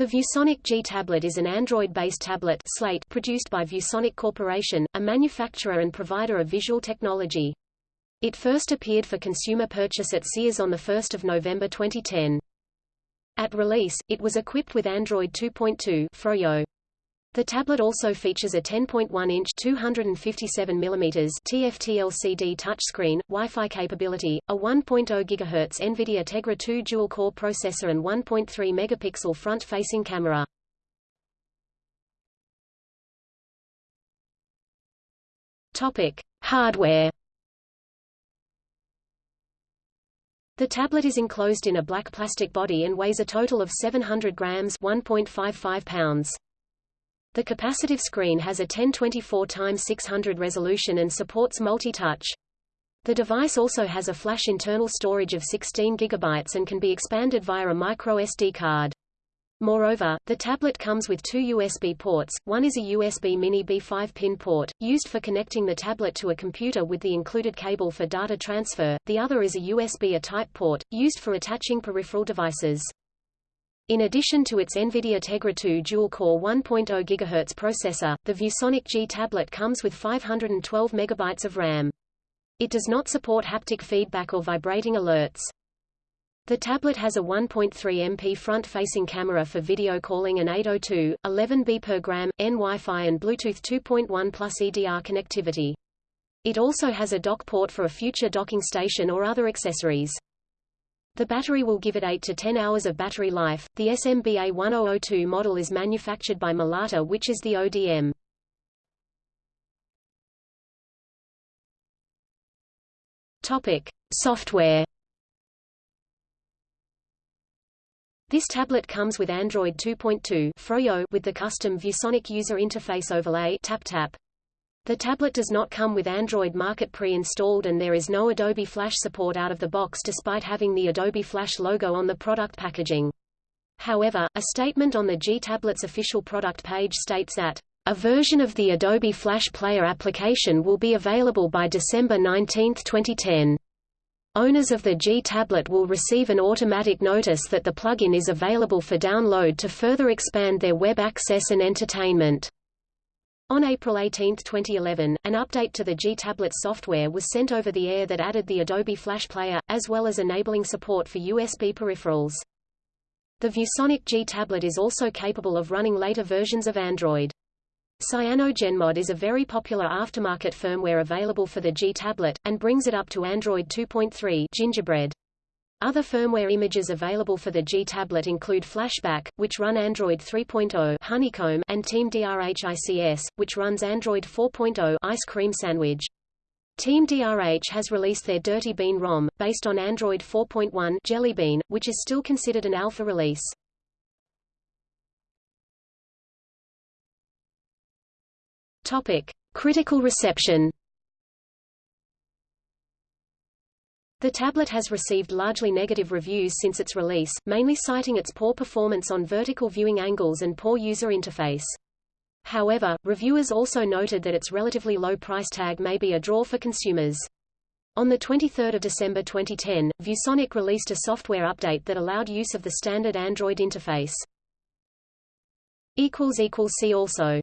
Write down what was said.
The ViewSonic G tablet is an Android-based tablet slate produced by ViewSonic Corporation, a manufacturer and provider of visual technology. It first appeared for consumer purchase at Sears on 1 November 2010. At release, it was equipped with Android 2.2 Froyo. The tablet also features a 10.1-inch 257 mm TFT LCD touchscreen, Wi-Fi capability, a 1.0 GHz NVIDIA Tegra 2 dual-core processor and 1.3 megapixel front-facing camera. Topic: Hardware. The tablet is enclosed in a black plastic body and weighs a total of 700 grams 1.55 pounds. The capacitive screen has a 1024 x 600 resolution and supports multi-touch. The device also has a flash internal storage of 16 GB and can be expanded via a micro SD card. Moreover, the tablet comes with two USB ports, one is a USB Mini B5 pin port, used for connecting the tablet to a computer with the included cable for data transfer, the other is a USB A-type port, used for attaching peripheral devices. In addition to its NVIDIA Tegra 2 dual-core 1.0 GHz processor, the ViewSonic G tablet comes with 512 MB of RAM. It does not support haptic feedback or vibrating alerts. The tablet has a 1.3 MP front-facing camera for video calling and 802, 11B per gram, N Wi-Fi and Bluetooth 2.1 plus EDR connectivity. It also has a dock port for a future docking station or other accessories. The battery will give it 8 to 10 hours of battery life. The SMBA 1002 model is manufactured by Malata which is the ODM. Topic: Software. This tablet comes with Android 2.2 Froyo with the custom ViewSonic user interface overlay TapTap. The tablet does not come with Android Market pre-installed and there is no Adobe Flash support out of the box despite having the Adobe Flash logo on the product packaging. However, a statement on the G tablet's official product page states that a version of the Adobe Flash Player application will be available by December 19, 2010. Owners of the G tablet will receive an automatic notice that the plugin is available for download to further expand their web access and entertainment. On April 18, 2011, an update to the G-Tablet software was sent over the air that added the Adobe Flash Player, as well as enabling support for USB peripherals. The ViewSonic G-Tablet is also capable of running later versions of Android. CyanogenMod is a very popular aftermarket firmware available for the G-Tablet, and brings it up to Android 2.3 Gingerbread. Other firmware images available for the G tablet include Flashback, which run Android 3.0 Honeycomb and Team DRHICS, which runs Android 4.0 Ice Cream Sandwich. Team DRH has released their Dirty Bean ROM, based on Android 4.1 Jelly Bean, which is still considered an alpha release. Topic. Critical reception The tablet has received largely negative reviews since its release, mainly citing its poor performance on vertical viewing angles and poor user interface. However, reviewers also noted that its relatively low price tag may be a draw for consumers. On 23 December 2010, ViewSonic released a software update that allowed use of the standard Android interface. See also